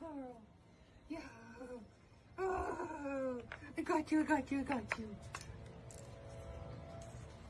girl. Yeah. Oh, I got you, I got you, I got you.